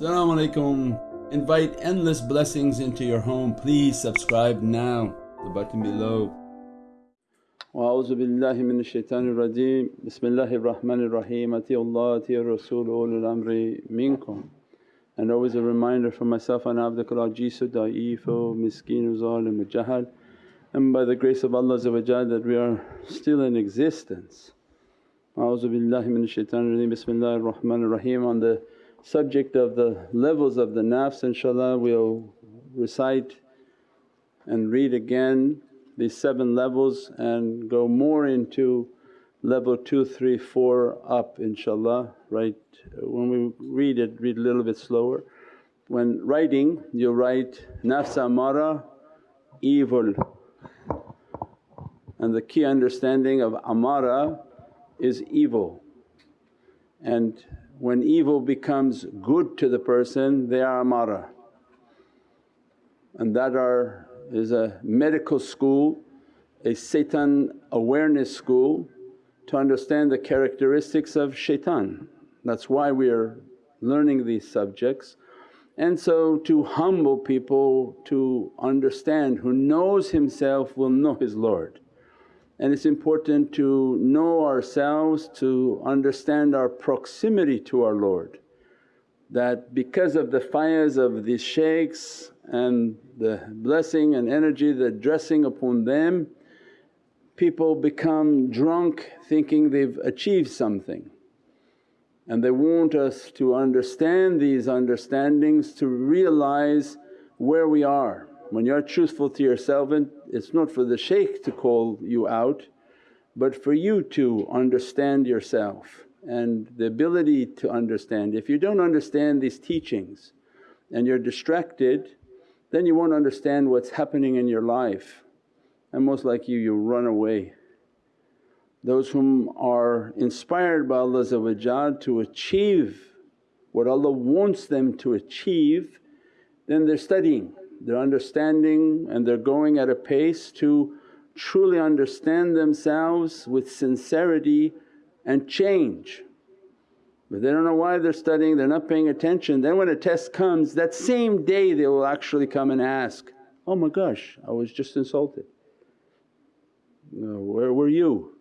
Assalamu alaikum. Invite endless blessings into your home. Please subscribe now, the button below. وأعوذ بالله من الشيطان الرجيم بسم الله الرحمن الرحيم أطيعوا الله أطيعوا الرسول أولي الأمر منكم and always a reminder for myself and abdukal ajizu da'eefu miskeen zalim jahal and by the grace of Allah that we are still in existence. A'udhu billahi minash shaitanir rajeem bismillahir rahmanir rahim on the subject of the levels of the nafs inshaAllah we'll recite and read again these seven levels and go more into level two, three, four up inshaAllah. Right when we read it read a little bit slower. When writing you write nafs amara evil and the key understanding of amara is evil and when evil becomes good to the person they are amara and that are is a medical school, a Satan awareness school to understand the characteristics of shaitan. That's why we are learning these subjects. And so to humble people to understand, who knows himself will know his Lord. And it's important to know ourselves to understand our proximity to our Lord. That because of the fayaz of these shaykhs and the blessing and energy that dressing upon them, people become drunk thinking they've achieved something. And they want us to understand these understandings to realize where we are when you're truthful to yourself it's not for the shaykh to call you out but for you to understand yourself and the ability to understand. If you don't understand these teachings and you're distracted then you won't understand what's happening in your life and most like you, you'll run away. Those whom are inspired by Allah to achieve what Allah wants them to achieve then they're studying they're understanding and they're going at a pace to truly understand themselves with sincerity and change. But they don't know why they're studying, they're not paying attention. Then when a test comes that same day they will actually come and ask, oh my gosh I was just insulted. where were you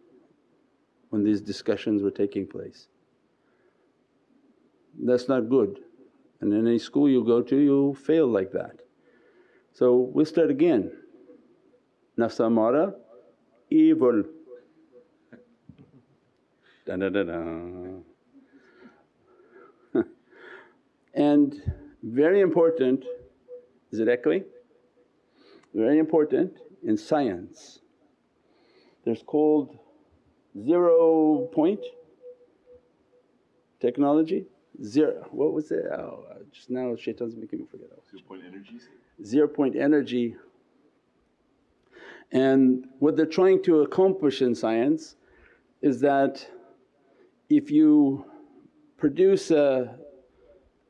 when these discussions were taking place? That's not good and in any school you go to you'll fail like that. So we'll start again. Nafs amara, evil. Da da da. and very important, is it echoing? Very important in science. There's called zero point technology, zero, what was it? Oh, just now shaitan's making me forget. Zero point energies? Zero point energy. And what they're trying to accomplish in science is that if you produce a,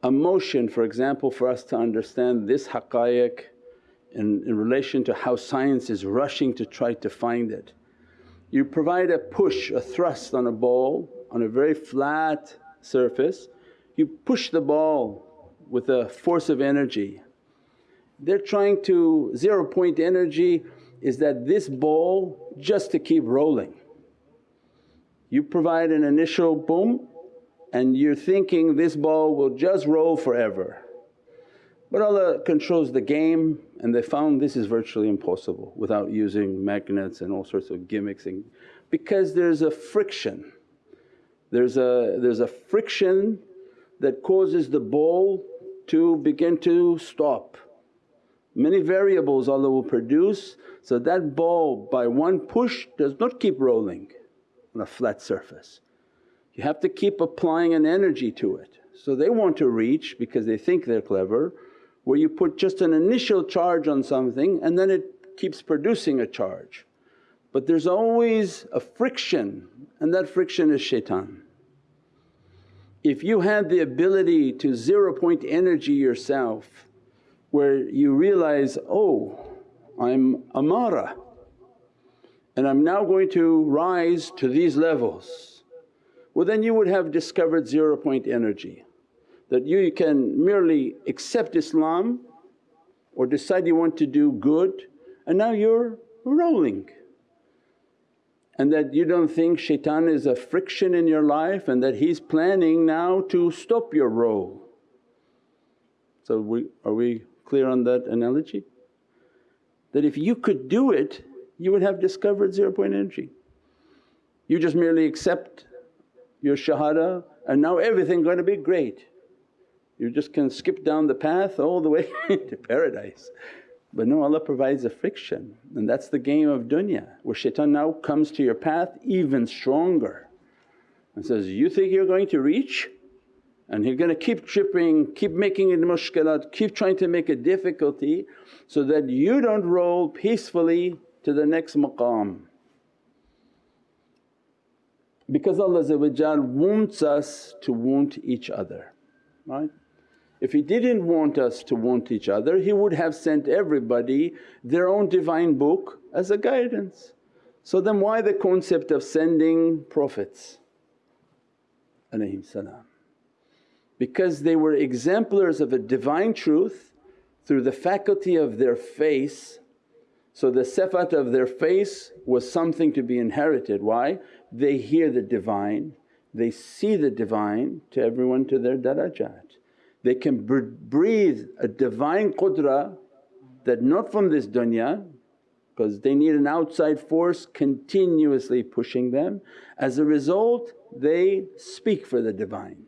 a motion for example for us to understand this haqqaiq in, in relation to how science is rushing to try to find it. You provide a push, a thrust on a ball on a very flat surface, you push the ball with a force of energy they're trying to zero point energy is that this ball just to keep rolling. You provide an initial boom and you're thinking this ball will just roll forever. But Allah controls the game and they found this is virtually impossible without using magnets and all sorts of gimmicks and because there's a friction. There's a, there's a friction that causes the ball to begin to stop Many variables Allah will produce so that ball by one push does not keep rolling on a flat surface. You have to keep applying an energy to it. So they want to reach because they think they're clever where you put just an initial charge on something and then it keeps producing a charge. But there's always a friction and that friction is shaitan. If you had the ability to zero point energy yourself where you realize, oh I'm amara and I'm now going to rise to these levels. Well then you would have discovered zero point energy. that you can merely accept Islam or decide you want to do good and now you're rolling. And that you don't think shaitan is a friction in your life and that he's planning now to stop your roll. So we, are we clear on that analogy? That if you could do it you would have discovered zero point energy. You just merely accept your shahada and now everything going to be great. You just can skip down the path all the way to paradise. But no Allah provides a friction and that's the game of dunya where shaitan now comes to your path even stronger and says, you think you're going to reach? And he's going to keep tripping, keep making it mushkilat, keep trying to make it difficulty so that you don't roll peacefully to the next maqam. Because Allah wants us to want each other, right? If He didn't want us to want each other He would have sent everybody their own divine book as a guidance. So then why the concept of sending prophets salam? Because they were exemplars of a divine truth through the faculty of their face. So the sifat of their face was something to be inherited. Why? They hear the Divine, they see the Divine to everyone to their darajat. They can breathe a divine qudra that not from this dunya because they need an outside force continuously pushing them. As a result they speak for the Divine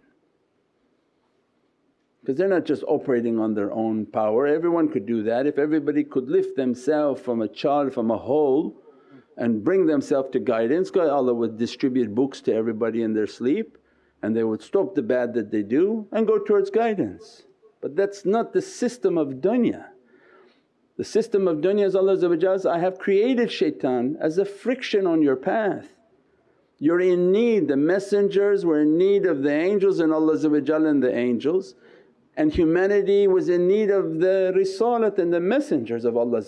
because they're not just operating on their own power. Everyone could do that. If everybody could lift themselves from a child, from a hole and bring themselves to guidance, God Allah would distribute books to everybody in their sleep and they would stop the bad that they do and go towards guidance. But that's not the system of dunya. The system of dunya is Allah I have created shaitan as a friction on your path. You're in need, the messengers were in need of the angels and Allah and the angels and humanity was in need of the risalat and the messengers of Allah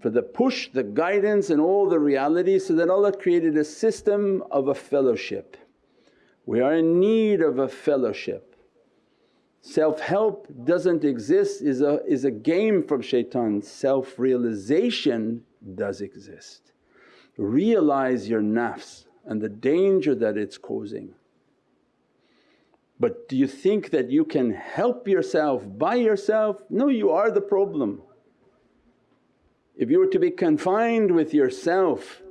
for the push, the guidance and all the realities so that Allah created a system of a fellowship. We are in need of a fellowship. Self-help doesn't exist is a, is a game from shaitan, self-realization does exist. Realize your nafs and the danger that it's causing. But do you think that you can help yourself by yourself? No, you are the problem. If you were to be confined with yourself,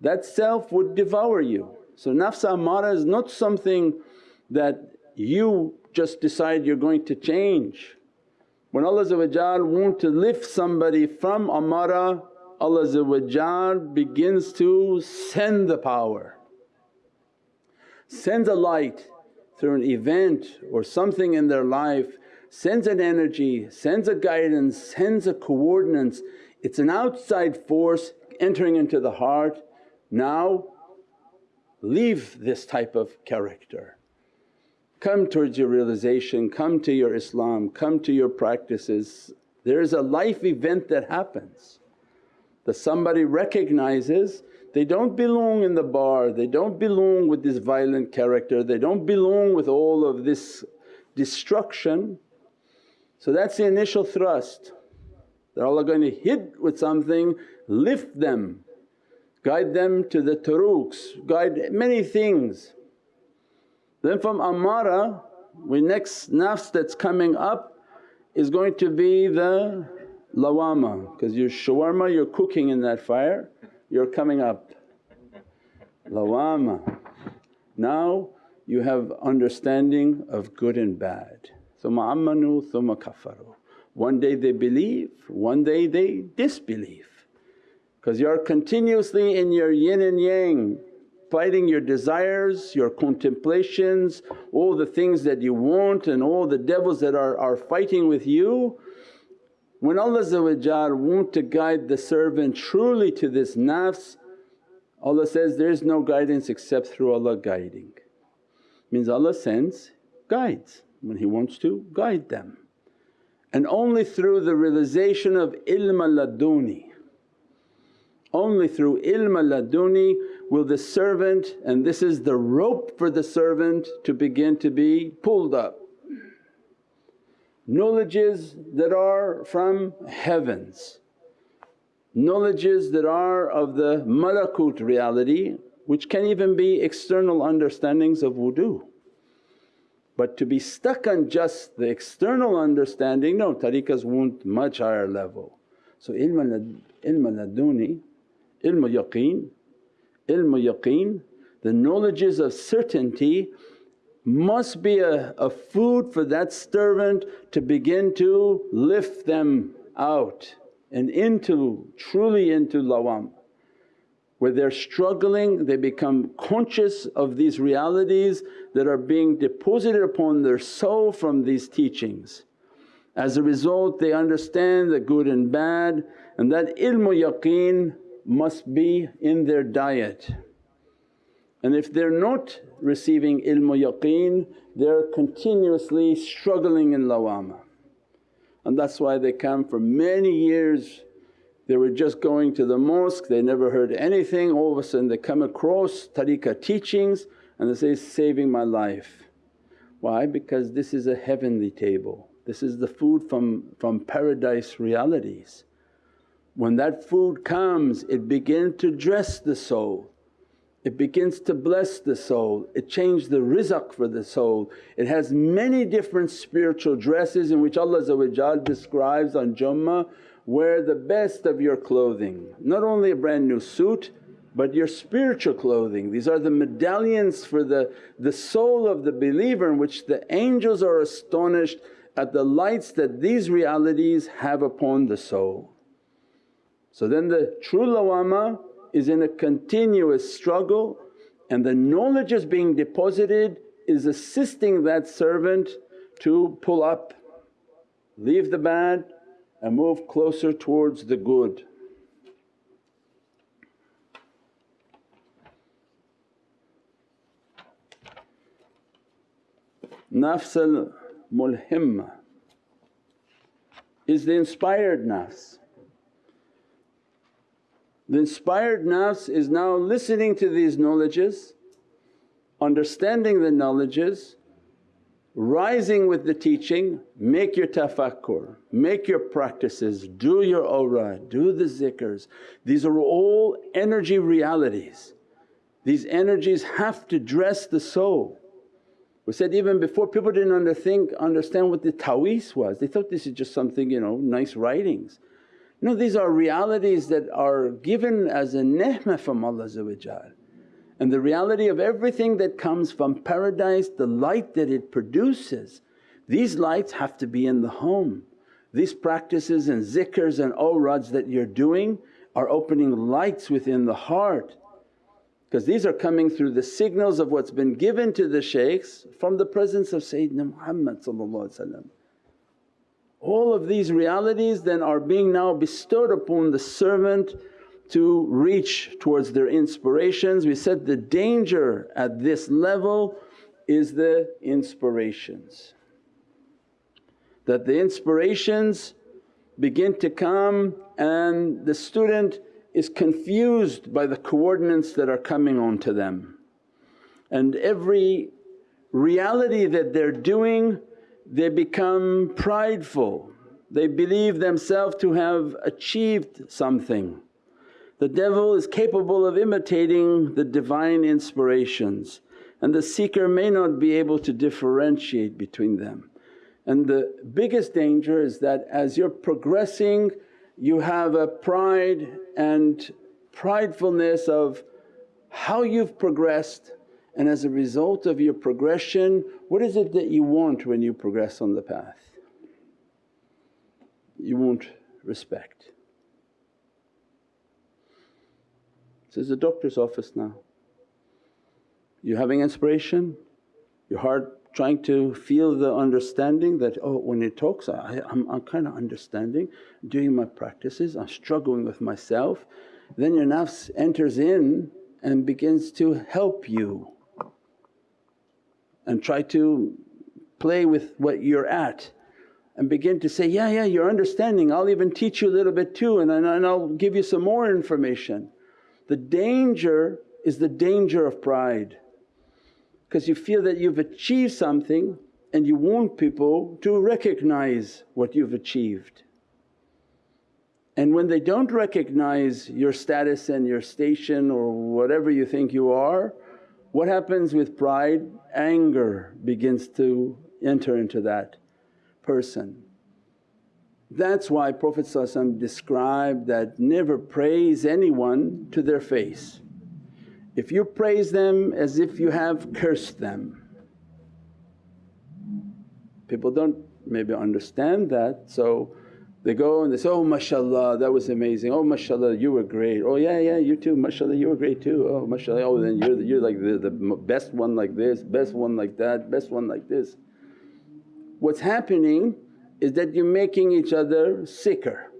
that self would devour you. So nafs amara is not something that you just decide you're going to change. When Allah want to lift somebody from amara, Allah begins to send the power, sends a light through an event or something in their life sends an energy, sends a guidance, sends a coordinates. It's an outside force entering into the heart. Now leave this type of character. Come towards your realization, come to your Islam, come to your practices. There is a life event that happens that somebody recognizes they don't belong in the bar, they don't belong with this violent character, they don't belong with all of this destruction. So that's the initial thrust that Allah going to hit with something, lift them, guide them to the turuqs, guide many things. Then from amara, we next nafs that's coming up is going to be the lawama because your shawarma you're cooking in that fire you're coming up. Lawama. Now you have understanding of good and bad. Thumma amanu thumma kafaru. One day they believe, one day they disbelieve because you're continuously in your yin and yang fighting your desires, your contemplations, all the things that you want and all the devils that are, are fighting with you when Allah want to guide the servant truly to this nafs, Allah says, there is no guidance except through Allah guiding. Means Allah sends guides when He wants to guide them. And only through the realization of ilm al laduni, only through ilm al laduni will the servant and this is the rope for the servant to begin to be pulled up. Knowledges that are from heavens, knowledges that are of the malakut reality which can even be external understandings of wudu. But to be stuck on just the external understanding, no tariqas want much higher level. So ilm al laduni, ilm al yaqeen, ilm al-yaqeen, the knowledges of certainty must be a, a food for that servant to begin to lift them out and into, truly into lawam. Where they're struggling, they become conscious of these realities that are being deposited upon their soul from these teachings. As a result they understand the good and bad and that ilmu yaqeen must be in their diet. And if they're not receiving ilmu yaqeen they're continuously struggling in lawama. And that's why they come for many years they were just going to the mosque, they never heard anything, all of a sudden they come across tariqah teachings and they say, saving my life. Why? Because this is a heavenly table. This is the food from, from paradise realities. When that food comes it begins to dress the soul, it begins to bless the soul, it changes the rizq for the soul. It has many different spiritual dresses in which Allah describes on Jummah, wear the best of your clothing, not only a brand new suit but your spiritual clothing. These are the medallions for the, the soul of the believer in which the angels are astonished at the lights that these realities have upon the soul. So then the true lawama is in a continuous struggle and the knowledge is being deposited is assisting that servant to pull up, leave the bad and move closer towards the good. Nafs al mulhimma is the inspired nafs. The inspired nafs is now listening to these knowledges, understanding the knowledges, rising with the teaching, make your tafakkur, make your practices, do your awrad, do the zikrs. These are all energy realities. These energies have to dress the soul. We said even before people didn't underthink, understand what the ta'weez was, they thought this is just something you know nice writings. No these are realities that are given as a ni'mah from Allah and the reality of everything that comes from paradise, the light that it produces, these lights have to be in the home. These practices and zikrs and awrads that you're doing are opening lights within the heart. Because these are coming through the signals of what's been given to the shaykhs from the presence of Sayyidina Muhammad All of these realities then are being now bestowed upon the servant to reach towards their inspirations. We said the danger at this level is the inspirations. That the inspirations begin to come and the student is confused by the coordinates that are coming onto them. And every reality that they're doing they become prideful, they believe themselves to have achieved something the devil is capable of imitating the divine inspirations and the seeker may not be able to differentiate between them. And the biggest danger is that as you're progressing you have a pride and pridefulness of how you've progressed and as a result of your progression what is it that you want when you progress on the path? You want respect. This is a doctor's office now. You're having inspiration, your heart trying to feel the understanding that, oh when he talks I, I'm, I'm kind of understanding, doing my practices, I'm struggling with myself. Then your nafs enters in and begins to help you and try to play with what you're at and begin to say, yeah, yeah you're understanding, I'll even teach you a little bit too and, and I'll give you some more information. The danger is the danger of pride because you feel that you've achieved something and you want people to recognize what you've achieved. And when they don't recognize your status and your station or whatever you think you are, what happens with pride? Anger begins to enter into that person. That's why Prophet described that never praise anyone to their face. If you praise them as if you have cursed them. People don't maybe understand that so they go and they say, oh mashaAllah that was amazing, oh mashaAllah you were great, oh yeah yeah you too mashaAllah you were great too, oh mashaAllah oh then you're, you're like the, the best one like this, best one like that, best one like this. What's happening is that you're making each other sicker.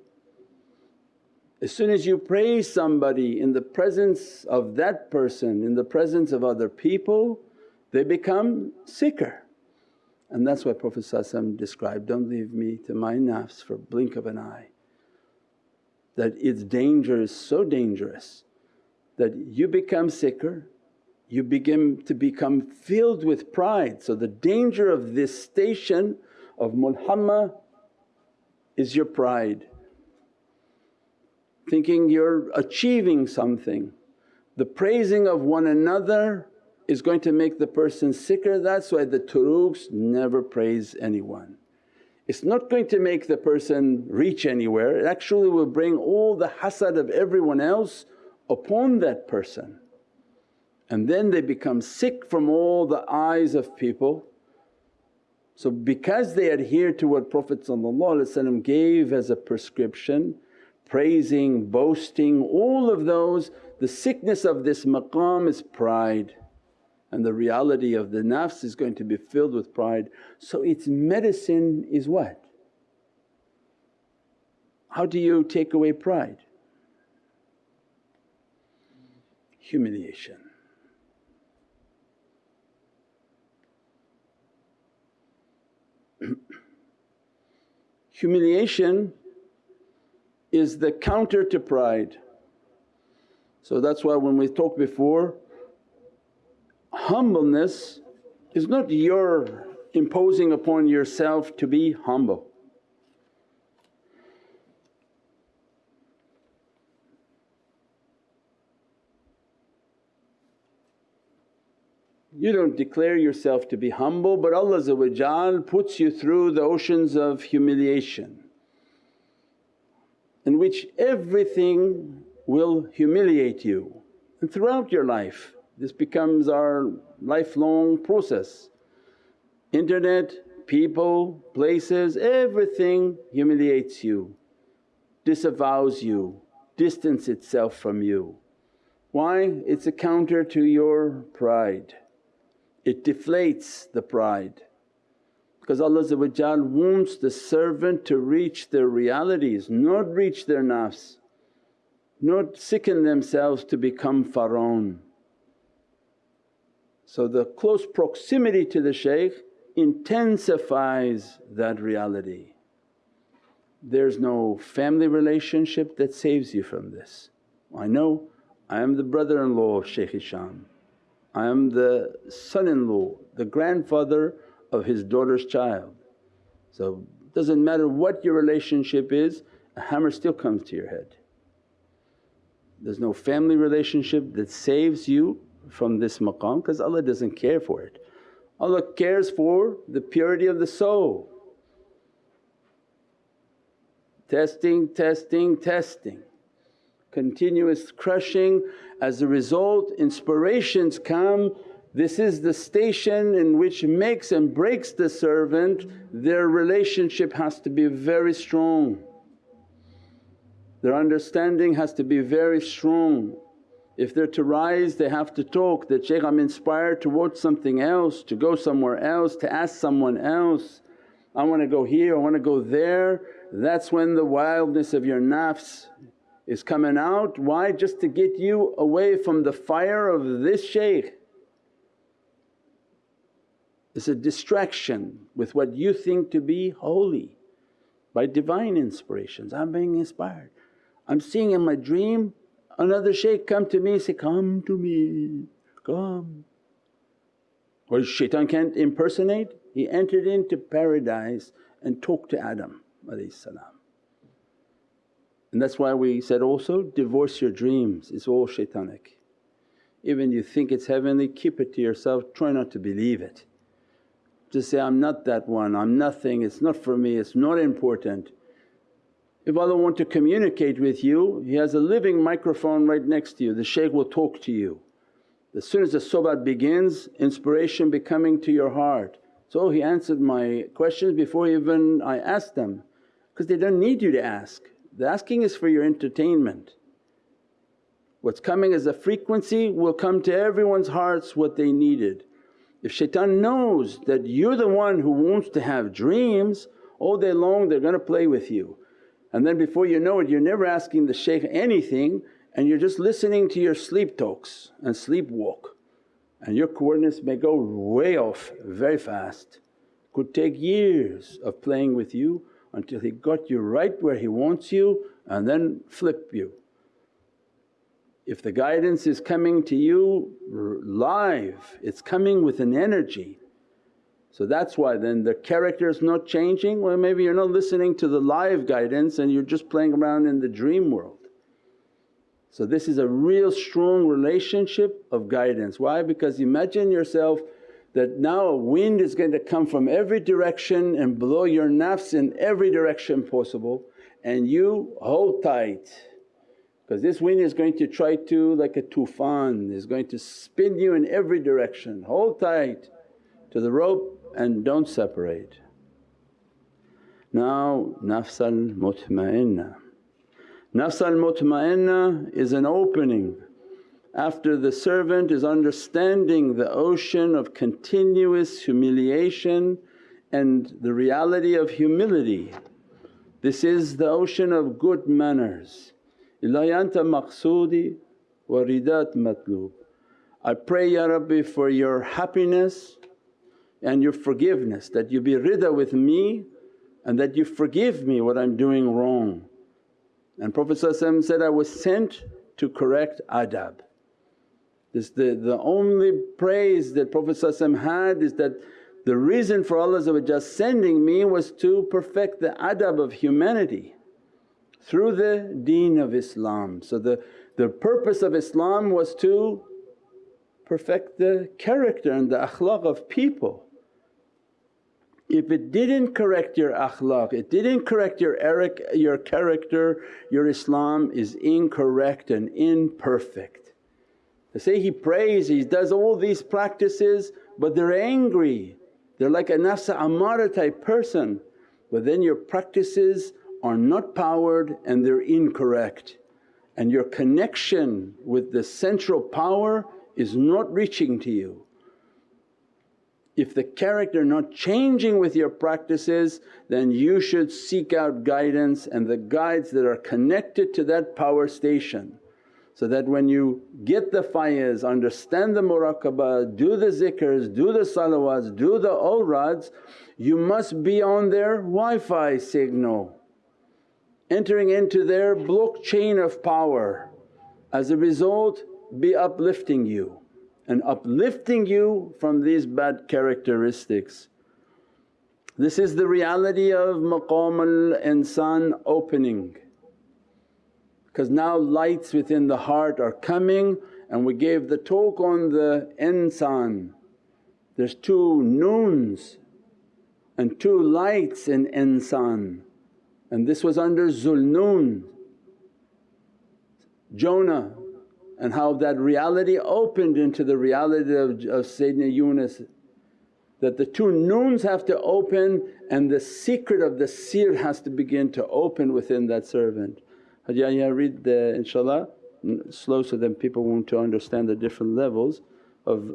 As soon as you praise somebody in the presence of that person, in the presence of other people, they become sicker. And that's why Prophet described, don't leave me to my nafs for blink of an eye. That its danger is so dangerous that you become sicker, you begin to become filled with pride. So the danger of this station of mulhamma is your pride, thinking you're achieving something. The praising of one another is going to make the person sicker, that's why the turuqs never praise anyone. It's not going to make the person reach anywhere, it actually will bring all the hasad of everyone else upon that person. And then they become sick from all the eyes of people. So because they adhere to what Prophet gave as a prescription, praising, boasting, all of those, the sickness of this maqam is pride and the reality of the nafs is going to be filled with pride. So its medicine is what? How do you take away pride? Humiliation. Humiliation is the counter to pride. So that's why when we talked before humbleness is not your imposing upon yourself to be humble. You don't declare yourself to be humble but Allah puts you through the oceans of humiliation in which everything will humiliate you and throughout your life this becomes our lifelong process. Internet, people, places, everything humiliates you, disavows you, distance itself from you. Why? It's a counter to your pride. It deflates the pride because Allah wants the servant to reach their realities, not reach their nafs, not sicken themselves to become Pharaoh. So the close proximity to the shaykh intensifies that reality. There's no family relationship that saves you from this. I know I am the brother-in-law of Shaykh Hisham, I am the son-in-law, the grandfather of his daughter's child. So doesn't matter what your relationship is, a hammer still comes to your head. There's no family relationship that saves you from this maqam because Allah doesn't care for it. Allah cares for the purity of the soul. Testing, testing, testing, continuous crushing. As a result inspirations come, this is the station in which makes and breaks the servant, their relationship has to be very strong. Their understanding has to be very strong. If they're to rise they have to talk that, Shaykh I'm inspired to watch something else, to go somewhere else, to ask someone else, I want to go here, I want to go there. That's when the wildness of your nafs is coming out. Why? Just to get you away from the fire of this shaykh. It's a distraction with what you think to be holy by divine inspirations. I'm being inspired. I'm seeing in my dream another shaykh come to me say, come to me, come. Well shaitan can't impersonate, he entered into paradise and talked to Adam and that's why we said also, divorce your dreams, it's all shaitanic. Even you think it's heavenly, keep it to yourself, try not to believe it. Just say, I'm not that one, I'm nothing, it's not for me, it's not important. If Allah want to communicate with you, He has a living microphone right next to you, the shaykh will talk to you. As soon as the sohbat begins, inspiration be coming to your heart. So He answered my questions before even I asked them because they don't need you to ask. The asking is for your entertainment. What's coming as a frequency will come to everyone's hearts what they needed. If shaitan knows that you're the one who wants to have dreams, all day long they're going to play with you. And then before you know it you're never asking the shaykh anything and you're just listening to your sleep talks and sleepwalk and your coordinates may go way off very fast. Could take years of playing with you until he got you right where he wants you and then flip you. If the guidance is coming to you live, it's coming with an energy. So that's why then the character is not changing, well maybe you're not listening to the live guidance and you're just playing around in the dream world. So this is a real strong relationship of guidance. Why? Because imagine yourself that now a wind is going to come from every direction and blow your nafs in every direction possible and you hold tight because this wind is going to try to like a tufan is going to spin you in every direction. Hold tight to the rope and don't separate. Now nafs al-mutma'inna. Nafs al-mutma'inna is an opening after the servant is understanding the ocean of continuous humiliation and the reality of humility. This is the ocean of good manners. Ilayanta anta maqsoodi wa ridat matlub. I pray Ya Rabbi for your happiness and your forgiveness that you be rida with me and that you forgive me what I'm doing wrong. And Prophet said, I was sent to correct adab. This the, the only praise that Prophet had is that the reason for Allah sending me was to perfect the adab of humanity through the deen of Islam. So the, the purpose of Islam was to perfect the character and the akhlaq of people. If it didn't correct your akhlaq, it didn't correct your, eric, your character, your Islam is incorrect and imperfect. They say he prays, he does all these practices but they're angry, they're like a nafsa amara type person but then your practices are not powered and they're incorrect and your connection with the central power is not reaching to you. If the character not changing with your practices then you should seek out guidance and the guides that are connected to that power station. So that when you get the faiz, understand the muraqabah, do the zikrs, do the salawats, do the awrads, you must be on their Wi-Fi signal, entering into their blockchain of power. As a result be uplifting you and uplifting you from these bad characteristics. This is the reality of maqam al-insan opening because now lights within the heart are coming and we gave the talk on the insan. There's two noons and two lights in insan and this was under Zulnoon, Jonah and how that reality opened into the reality of, of Sayyidina Yunus that the two noons have to open and the secret of the sir has to begin to open within that servant. Haji Yahya read the inshaAllah slow so that people want to understand the different levels of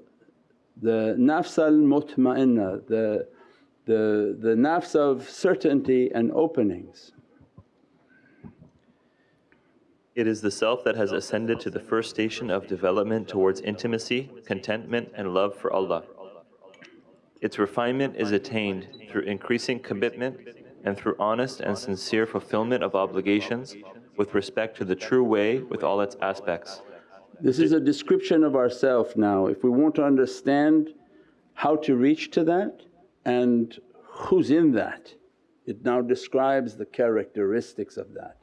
the nafs al-mutma'inna, the, the, the nafs of certainty and openings. It is the self that has ascended to the first station of development towards intimacy, contentment and love for Allah. Its refinement is attained through increasing commitment and through honest and sincere fulfillment of obligations with respect to the true way with all its aspects. This is a description of ourself now. If we want to understand how to reach to that and who's in that, it now describes the characteristics of that.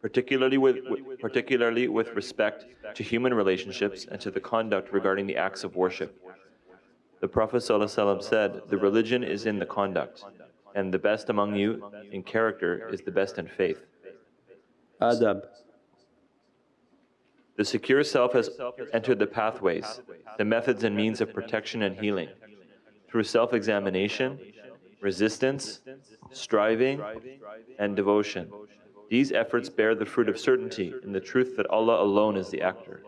Particularly with, particularly with respect to human relationships and to the conduct regarding the acts of worship. The Prophet ﷺ said, The religion is in the conduct, and the best among you in character is the best in faith. Adab. The secure self has entered the pathways, the methods and means of protection and healing, through self examination, resistance, striving, and devotion. These efforts bear the fruit of certainty in the truth that Allah alone is the actor.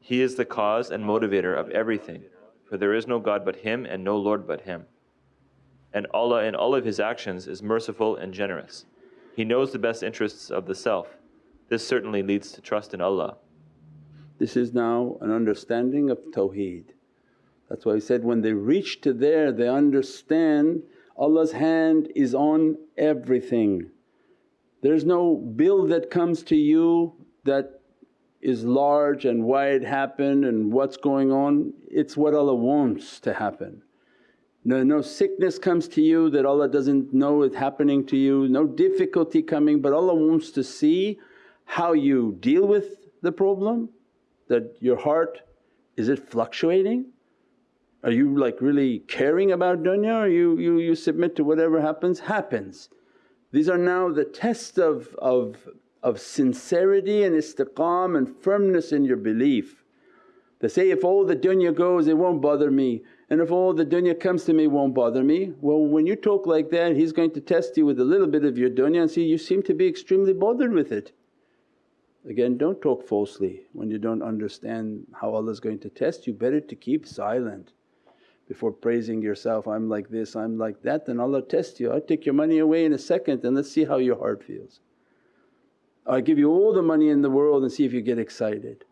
He is the cause and motivator of everything, for there is no God but Him and no Lord but Him. And Allah in all of His actions is merciful and generous. He knows the best interests of the self. This certainly leads to trust in Allah. This is now an understanding of Tawheed. That's why he said, when they reach to there they understand Allah's hand is on everything. There's no bill that comes to you that is large and why it happened and what's going on, it's what Allah wants to happen. No, no sickness comes to you that Allah doesn't know it's happening to you, no difficulty coming but Allah wants to see how you deal with the problem that your heart is it fluctuating? Are you like really caring about dunya or you, you, you submit to whatever happens, happens. These are now the test of, of, of sincerity and istiqam and firmness in your belief. They say, if all the dunya goes it won't bother me and if all the dunya comes to me won't bother me. Well when you talk like that He's going to test you with a little bit of your dunya and see you seem to be extremely bothered with it. Again don't talk falsely when you don't understand how Allah is going to test you, better to keep silent before praising yourself, I'm like this, I'm like that, then Allah tests you. I'll take your money away in a second and let's see how your heart feels. i give you all the money in the world and see if you get excited.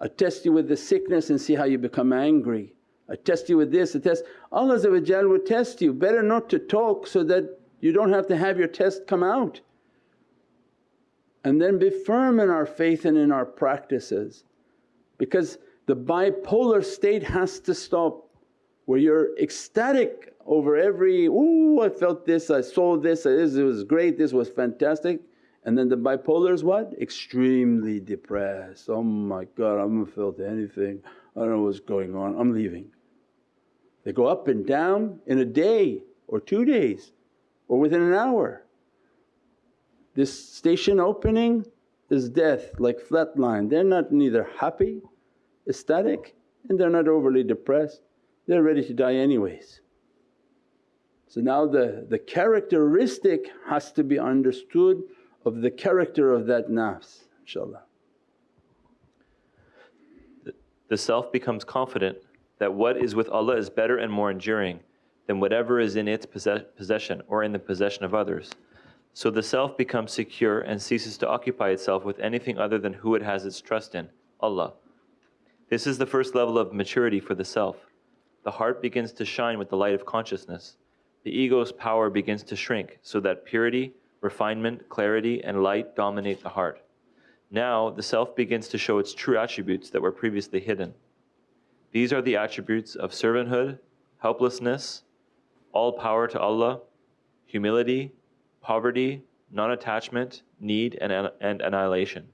I test you with the sickness and see how you become angry. I test you with this, I test… Allah will test you, better not to talk so that you don't have to have your test come out and then be firm in our faith and in our practices because the bipolar state has to stop where you're ecstatic over every, ooh I felt this, I saw this, it was great, this was fantastic and then the bipolar is what? Extremely depressed, oh my God I haven't felt anything, I don't know what's going on, I'm leaving. They go up and down in a day or two days or within an hour. This station opening is death like flatline, they're not neither happy, ecstatic and they're not overly depressed, they're ready to die anyways. So now the, the characteristic has to be understood of the character of that nafs inshaAllah. The self becomes confident that what is with Allah is better and more enduring than whatever is in its possession or in the possession of others. So the self becomes secure and ceases to occupy itself with anything other than who it has its trust in, Allah. This is the first level of maturity for the self. The heart begins to shine with the light of consciousness. The ego's power begins to shrink so that purity, refinement, clarity, and light dominate the heart. Now the self begins to show its true attributes that were previously hidden. These are the attributes of servanthood, helplessness, all power to Allah, humility, poverty, non-attachment, need, and, and annihilation.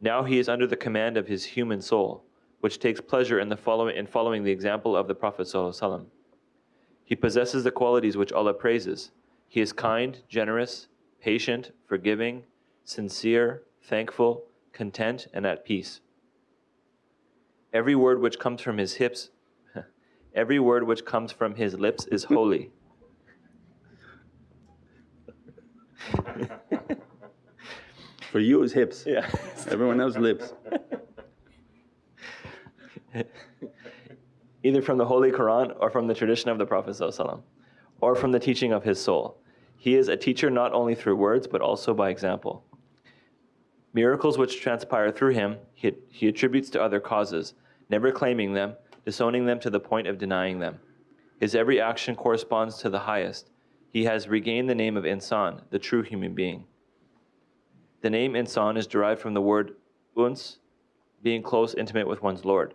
Now he is under the command of his human soul, which takes pleasure in, the follow in following the example of the Prophet He possesses the qualities which Allah praises. He is kind, generous, patient, forgiving, sincere, thankful, content, and at peace. Every word which comes from his hips, every word which comes from his lips is holy. For you it's hips. Yeah. Everyone else lips. Either from the Holy Quran or from the tradition of the Prophet or from the teaching of his soul. He is a teacher not only through words but also by example. Miracles which transpire through him he, he attributes to other causes, never claiming them, disowning them to the point of denying them. His every action corresponds to the highest, he has regained the name of insan, the true human being. The name insan is derived from the word uns, being close, intimate with one's Lord.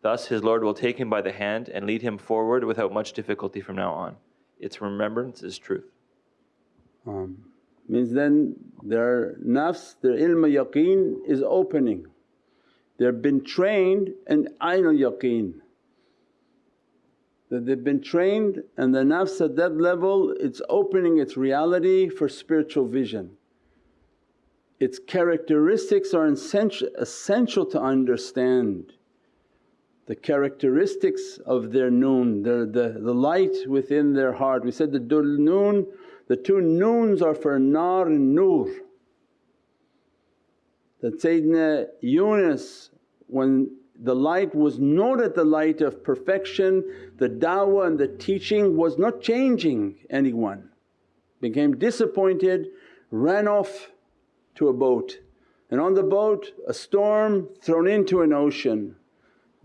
Thus, his Lord will take him by the hand and lead him forward without much difficulty from now on. Its remembrance is truth. Um, means then their nafs, their ilm yaqeen is opening. They've been trained in ainul yaqeen. That they've been trained and the nafs at that level it's opening its reality for spiritual vision. Its characteristics are essential to understand the characteristics of their noon, the, the, the light within their heart. We said the dul noon, the two noons are for nar and nur. That Sayyidina Yunus when the light was not at the light of perfection, the da'wah and the teaching was not changing anyone. Became disappointed, ran off to a boat and on the boat a storm thrown into an ocean.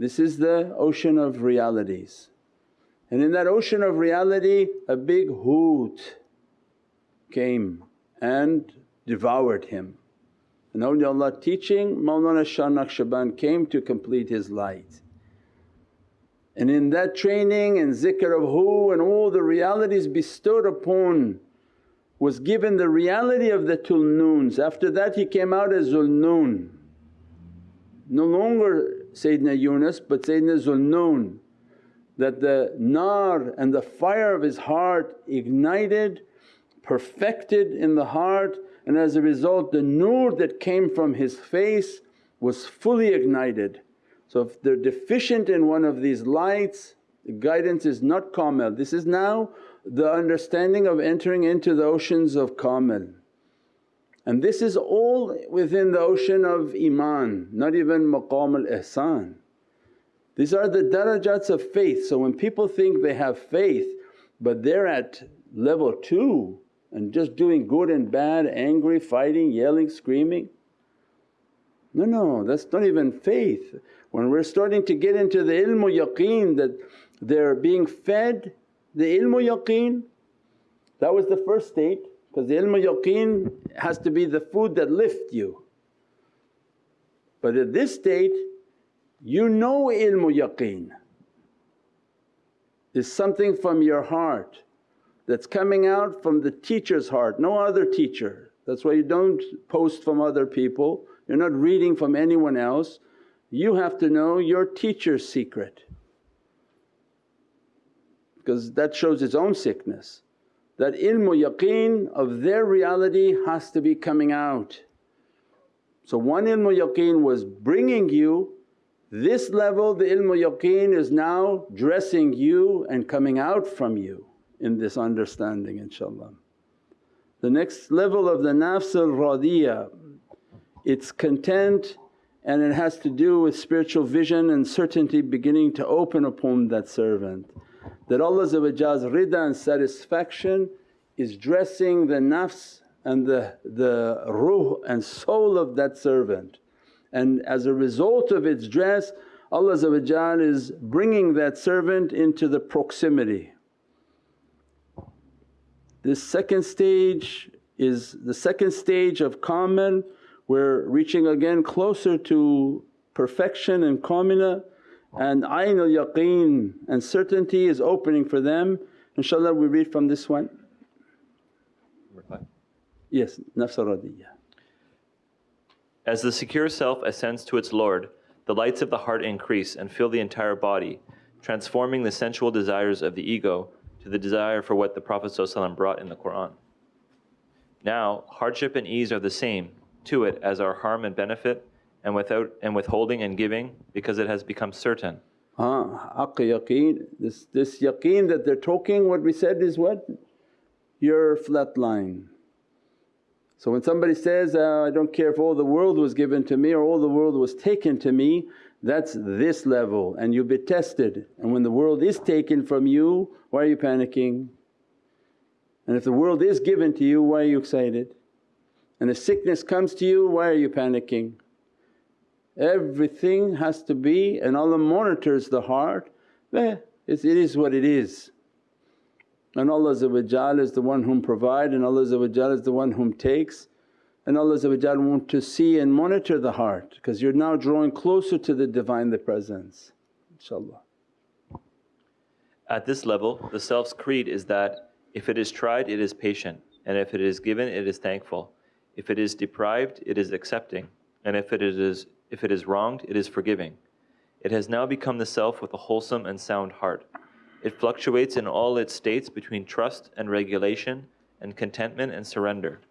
This is the ocean of realities. And in that ocean of reality a big hoot came and devoured him. And awliyaullah teaching Mawlana Shah Naqshband came to complete his light. And in that training and zikr of hu and all the realities bestowed upon was given the reality of the Zulnoons. After that he came out as Zulnoon. No longer Sayyidina Yunus but Sayyidina Zulnoon that the nar and the fire of his heart ignited, perfected in the heart and as a result the nur that came from his face was fully ignited. So if they're deficient in one of these lights the guidance is not kamil. This is now the understanding of entering into the oceans of kamil. And this is all within the ocean of iman, not even maqam al ihsan. These are the darajats of faith. So when people think they have faith but they're at level 2 and just doing good and bad, angry, fighting, yelling, screaming. No, no, that's not even faith. When we're starting to get into the ilmu yaqeen that they're being fed the ilmu yaqeen, that was the first state because the ilmu yaqeen has to be the food that lift you. But at this state you know ilmu yaqeen is something from your heart that's coming out from the teacher's heart, no other teacher. That's why you don't post from other people, you're not reading from anyone else. You have to know your teacher's secret because that shows its own sickness. That ilmu yaqeen of their reality has to be coming out. So one ilmu yaqeen was bringing you, this level the ilmu yaqeen is now dressing you and coming out from you in this understanding inshaAllah. The next level of the nafs al-radiyah, it's content and it has to do with spiritual vision and certainty beginning to open upon that servant. That Allah's rida and satisfaction is dressing the nafs and the, the ruh and soul of that servant. And as a result of its dress Allah is bringing that servant into the proximity this second stage is the second stage of kamil, we're reaching again closer to perfection and kamila and ayn al yaqeen and certainty is opening for them. InshaAllah we read from this one. Yes, nafs radiyah. As the secure self ascends to its Lord, the lights of the heart increase and fill the entire body, transforming the sensual desires of the ego to the desire for what the Prophet ﷺ brought in the Qur'an. Now, hardship and ease are the same to it as are harm and benefit and without and withholding and giving because it has become certain. Ah, yaqeen. This, this yaqeen that they're talking, what we said is what? Your flat line. So when somebody says, uh, I don't care if all the world was given to me or all the world was taken to me, that's this level and you'll be tested and when the world is taken from you why are you panicking? And if the world is given to you why are you excited? And if sickness comes to you why are you panicking? Everything has to be and Allah monitors the heart, eh, it is what it is. and Allah is the one whom provide and Allah is the one whom takes. And Allah want to see and monitor the heart because you're now drawing closer to the Divine the Presence inshaAllah. At this level the self's creed is that, if it is tried it is patient. And if it is given it is thankful, if it is deprived it is accepting. And if it is, if it is wronged it is forgiving. It has now become the self with a wholesome and sound heart. It fluctuates in all its states between trust and regulation and contentment and surrender.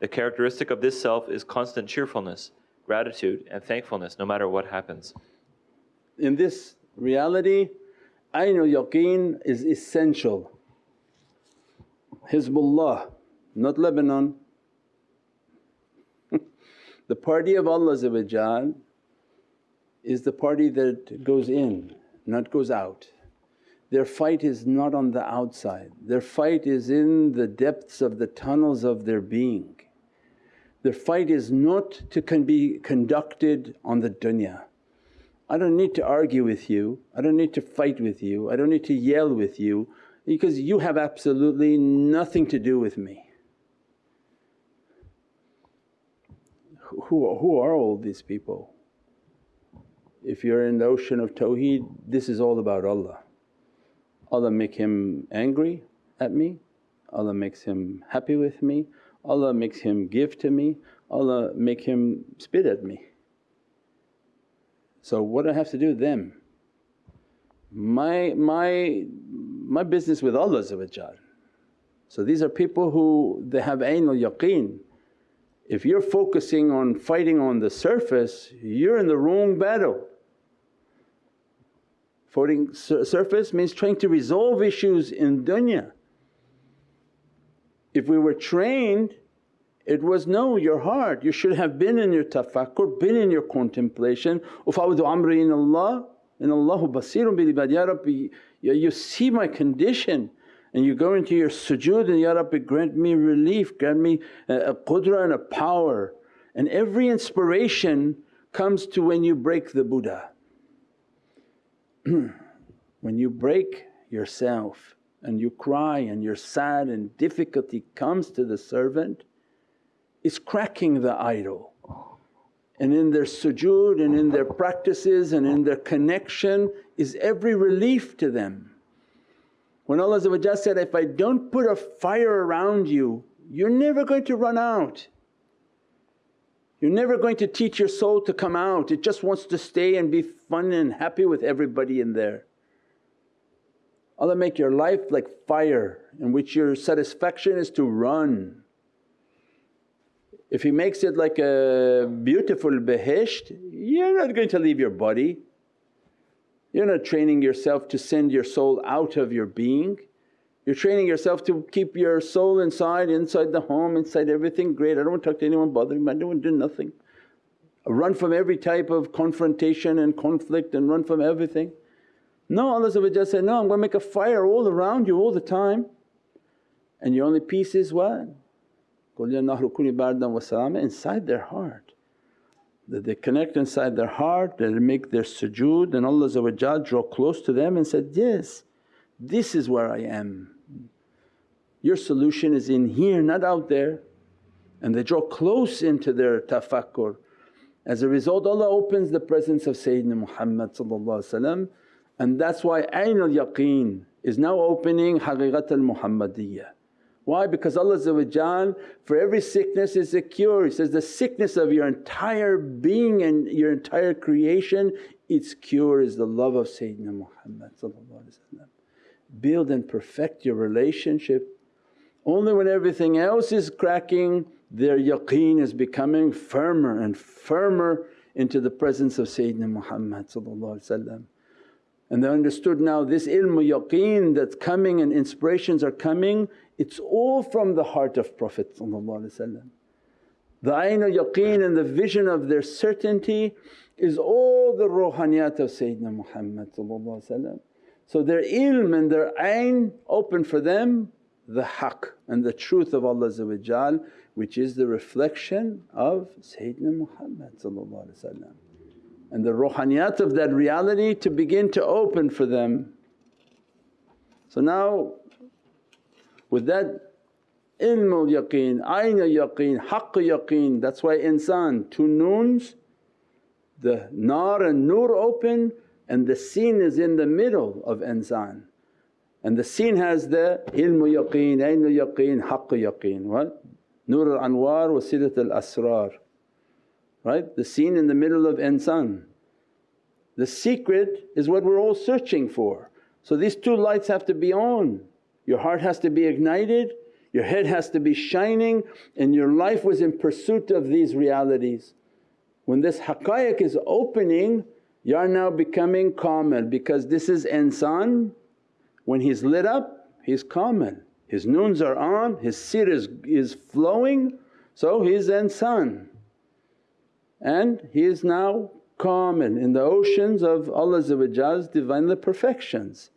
The characteristic of this self is constant cheerfulness, gratitude, and thankfulness no matter what happens. In this reality, Ainul Yaqeen is essential. Hizbullah, not Lebanon. The party of Allah is the party that goes in, not goes out. Their fight is not on the outside, their fight is in the depths of the tunnels of their being. Their fight is not to con be conducted on the dunya. I don't need to argue with you, I don't need to fight with you, I don't need to yell with you because you have absolutely nothing to do with me. Who, who are all these people? If you're in the ocean of tawheed this is all about Allah. Allah make him angry at me, Allah makes him happy with me, Allah makes him give to me, Allah make him spit at me. So what do I have to do with them? My, my, my business with Allah So these are people who they have Ainul Yaqeen. If you're focusing on fighting on the surface, you're in the wrong battle. Fighting surface means trying to resolve issues in dunya. If we were trained it was no, your heart, you should have been in your tafakkur, been in your contemplation, ufawdu amri in Allah, in Allahu basirun bil ibad, Ya Rabbi you see my condition and you go into your sujood and Ya Rabbi grant me relief, grant me a, a qudra and a power. And every inspiration comes to when you break the Buddha. when you break yourself and you cry and you're sad and difficulty comes to the servant, it's cracking the idol. And in their sujood and in their practices and in their connection is every relief to them. When Allah said, if I don't put a fire around you, you're never going to run out. You're never going to teach your soul to come out, it just wants to stay and be fun and happy with everybody in there. Allah make your life like fire in which your satisfaction is to run. If He makes it like a beautiful behisht, you're not going to leave your body. You're not training yourself to send your soul out of your being, you're training yourself to keep your soul inside, inside the home, inside everything, great, I don't want to talk to anyone bothering me, I don't want to do nothing. I run from every type of confrontation and conflict and run from everything. No, Allah said, no I'm going to make a fire all around you all the time and your only peace is what? Inside their heart. That they connect inside their heart, they make their sujood and Allah draw close to them and said, yes this is where I am. Your solution is in here not out there and they draw close into their tafakkur. As a result Allah opens the presence of Sayyidina Muhammad and that's why Ainul Yaqeen is now opening Haqiqat al-Muhammadiyya. Why? Because Allah for every sickness is a cure. He says, the sickness of your entire being and your entire creation its cure is the love of Sayyidina Muhammad Build and perfect your relationship. Only when everything else is cracking their yaqeen is becoming firmer and firmer into the presence of Sayyidina Muhammad and they understood now this ilmu yaqeen that's coming and inspirations are coming, it's all from the heart of Prophet The ayn yaqeen and the vision of their certainty is all the ruhaniyat of Sayyidina Muhammad So their ilm and their ayn open for them the haqq and the truth of Allah which is the reflection of Sayyidina Muhammad and the ruhaniyat of that reality to begin to open for them. So now With that ilm al yaqeen, ayn al yaqeen, haqq yaqeen. That's why insan, two noons, the nar and nur open and the seen is in the middle of insan. And the seen has the ilm yaqeen, ayn al yaqeen, haqq yaqeen. What? Nur al anwar, wasilat al asrar. Right? The seen in the middle of insan. The secret is what we're all searching for. So these two lights have to be on. Your heart has to be ignited, your head has to be shining. And your life was in pursuit of these realities. When this haqqaiq is opening you are now becoming kamil because this is insan when he's lit up he's kamil. His noons are on, his sirr is, is flowing. So he's insan and he is now kamil in the oceans of Allah's Divinely perfections.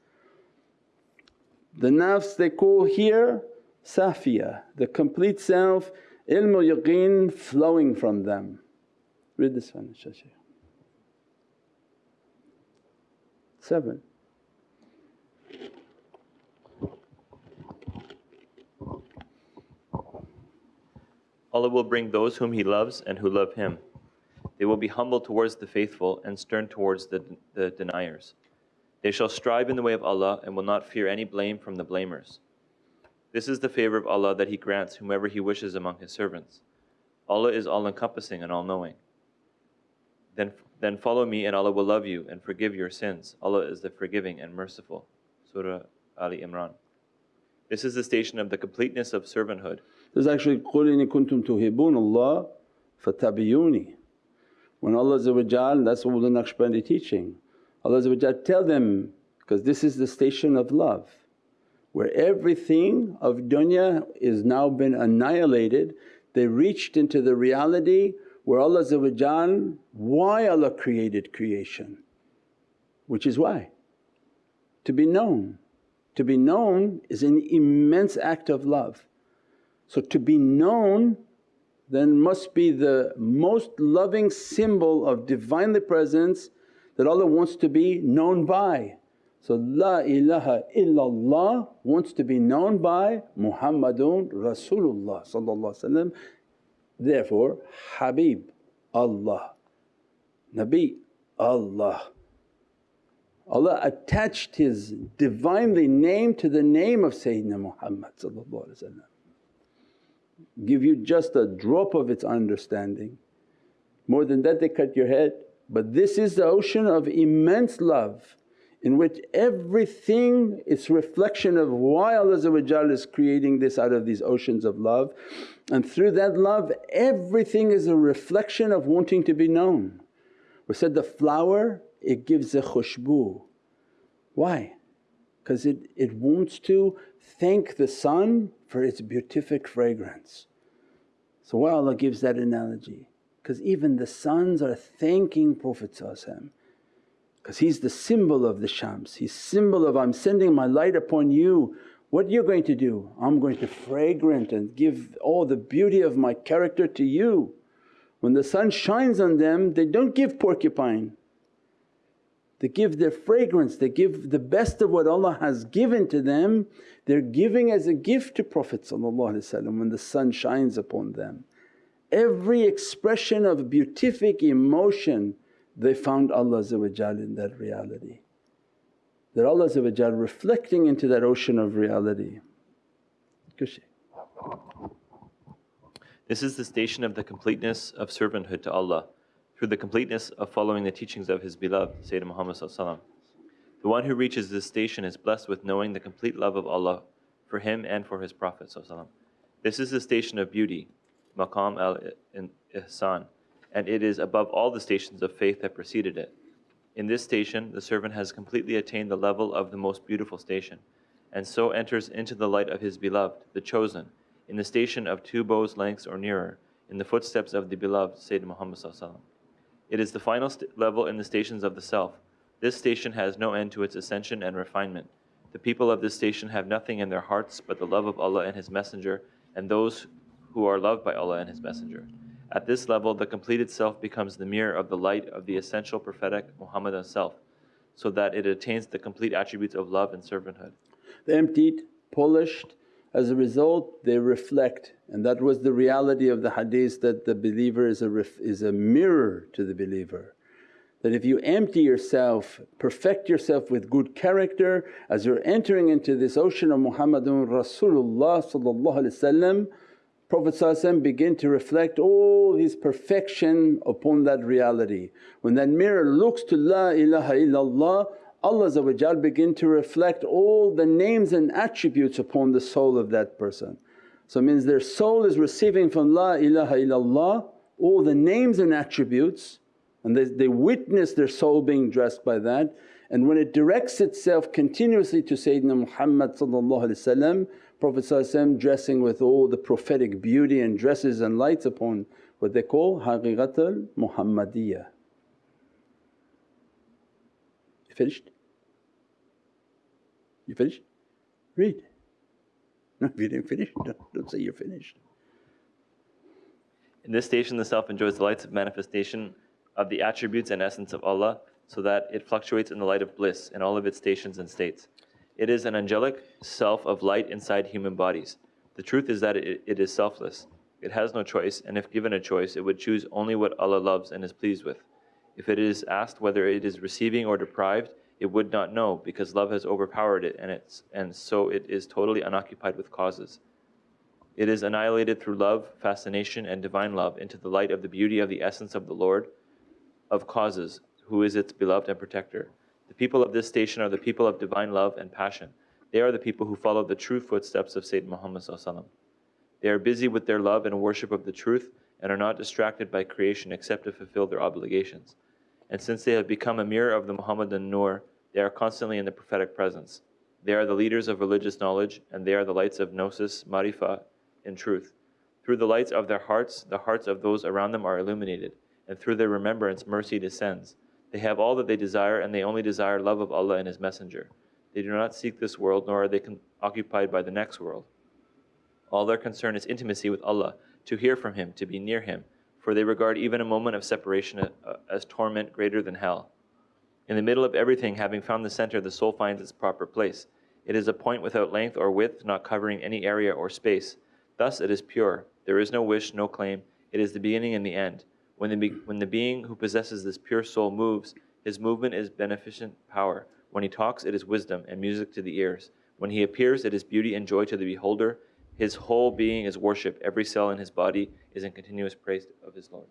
The nafs they call here safiya, the complete self, ilm yaqeen flowing from them. Read this one Shaykh. 7. Allah will bring those whom He loves and who love Him. They will be humble towards the faithful and stern towards the, the deniers. They shall strive in the way of Allah and will not fear any blame from the blamers. This is the favor of Allah that He grants whomever He wishes among His servants. Allah is all encompassing and all knowing. Then, then follow me, and Allah will love you and forgive your sins. Allah is the forgiving and merciful. Surah Ali Imran. This is the station of the completeness of servanthood. This is actually قُلْ إِن كُنْتُمْ تُحِبُّونَ اللَّهَ فَاتَّبِعُونِي When Allah that's what the Naqshbandi teaching. Allah tell them because this is the station of love where everything of dunya is now been annihilated. They reached into the reality where Allah why Allah created creation which is why? To be known. To be known is an immense act of love. So to be known then must be the most loving symbol of Divinely Presence that Allah wants to be known by. So, La ilaha illallah wants to be known by Muhammadun Rasulullah Therefore, Habib Allah, Nabi Allah. Allah attached His Divinely name to the name of Sayyidina Muhammad Give you just a drop of its understanding. More than that they cut your head. But this is the ocean of immense love in which everything is reflection of why Allah is creating this out of these oceans of love. And through that love everything is a reflection of wanting to be known. We said the flower it gives a khushbu. Why? Because it, it wants to thank the sun for its beatific fragrance. So why Allah gives that analogy? Because even the suns are thanking Prophet because he's the symbol of the Shams, he's symbol of, I'm sending my light upon you. What you're going to do? I'm going to fragrant and give all the beauty of my character to you. When the sun shines on them they don't give porcupine, they give their fragrance, they give the best of what Allah has given to them, they're giving as a gift to Prophet when the sun shines upon them every expression of beatific emotion they found Allah in that reality. That Allah reflecting into that ocean of reality. This is the station of the completeness of servanthood to Allah through the completeness of following the teachings of His beloved Sayyidina Muhammad The one who reaches this station is blessed with knowing the complete love of Allah for him and for his Prophet This is the station of beauty maqam al ihsan, and it is above all the stations of faith that preceded it. In this station, the servant has completely attained the level of the most beautiful station, and so enters into the light of his beloved, the chosen, in the station of two bows' lengths or nearer, in the footsteps of the beloved Sayyidina Muhammad. Sallallahu It is the final level in the stations of the self. This station has no end to its ascension and refinement. The people of this station have nothing in their hearts but the love of Allah and His Messenger, and those who are loved by Allah and His Messenger. At this level, the completed self becomes the mirror of the light of the essential prophetic Muhammadan self, so that it attains the complete attributes of love and servanthood. The emptied, polished, As a result they reflect and that was the reality of the hadith that the believer is a, is a mirror to the believer. That if you empty yourself, perfect yourself with good character as you're entering into this ocean of Muhammadun Rasulullah Prophet begin to reflect all his perfection upon that reality. When that mirror looks to La ilaha illallah Allah begin to reflect all the names and attributes upon the soul of that person. So it means their soul is receiving from La ilaha illallah all the names and attributes and they, they witness their soul being dressed by that and when it directs itself continuously to Sayyidina Muhammad Prophet dressing with all the prophetic beauty and dresses and lights upon what they call haqiqatul Muhammadiyah. You finished? You finished? Read. No, if you didn't finish, don't, don't say you're finished. In this station the self enjoys the lights of manifestation of the attributes and essence of Allah so that it fluctuates in the light of bliss in all of its stations and states. It is an angelic self of light inside human bodies. The truth is that it, it is selfless. It has no choice and if given a choice it would choose only what Allah loves and is pleased with. If it is asked whether it is receiving or deprived, it would not know because love has overpowered it and, it's, and so it is totally unoccupied with causes. It is annihilated through love, fascination, and divine love into the light of the beauty of the essence of the Lord of causes, who is its beloved and protector. The people of this station are the people of divine love and passion. They are the people who follow the true footsteps of Sayyidina Muhammad. They are busy with their love and worship of the truth and are not distracted by creation except to fulfill their obligations. And since they have become a mirror of the Muhammadan Nur, they are constantly in the prophetic presence. They are the leaders of religious knowledge, and they are the lights of gnosis, marifa, in truth. Through the lights of their hearts, the hearts of those around them are illuminated, and through their remembrance, mercy descends. They have all that they desire, and they only desire love of Allah and His Messenger. They do not seek this world, nor are they occupied by the next world. All their concern is intimacy with Allah, to hear from Him, to be near Him, for they regard even a moment of separation uh, as torment greater than hell. In the middle of everything, having found the center, the soul finds its proper place. It is a point without length or width, not covering any area or space. Thus it is pure. There is no wish, no claim. It is the beginning and the end. When the, when the being who possesses this pure soul moves, his movement is beneficent power. When he talks, it is wisdom and music to the ears. When he appears, it is beauty and joy to the beholder. His whole being is worship. Every cell in his body is in continuous praise of his Lord.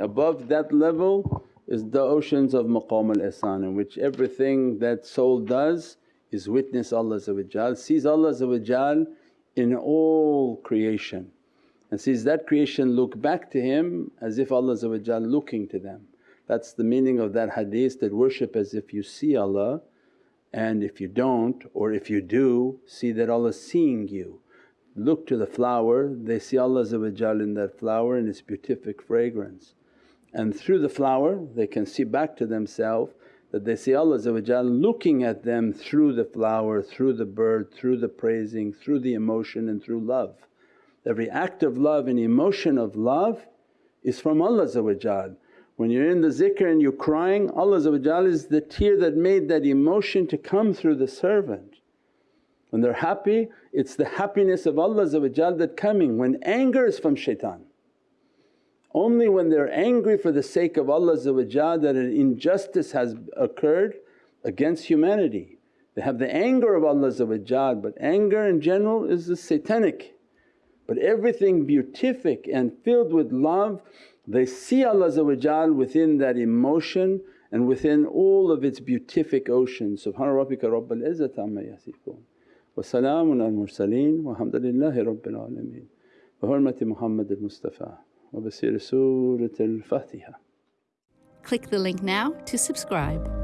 Above that level is the oceans of maqam al-ihsan in which everything that soul does is witness Allah sees Allah in all creation and sees that creation look back to Him as if Allah looking to them. That's the meaning of that hadith that worship as if you see Allah and if you don't or if you do see that Allah seeing you. Look to the flower, they see Allah in that flower and its beatific fragrance. And through the flower they can see back to themselves that they see Allah looking at them through the flower, through the bird, through the praising, through the emotion and through love. Every act of love and emotion of love is from Allah when you're in the zikr and you're crying, Allah is the tear that made that emotion to come through the servant. When they're happy, it's the happiness of Allah that coming. When anger is from shaitan. Only when they're angry for the sake of Allah that an injustice has occurred against humanity. They have the anger of Allah but anger in general is the satanic. But everything beatific and filled with love they see Allah within that emotion and within all of its beatific ocean. Subhana rabbika rabbil izzati amma yasifoon wa salaamun al mursaleen walhamdulillahi rabbil alameen. Bi hurmati Muhammad al Mustafa wa basir Surat al Fatiha. Click the link now to subscribe.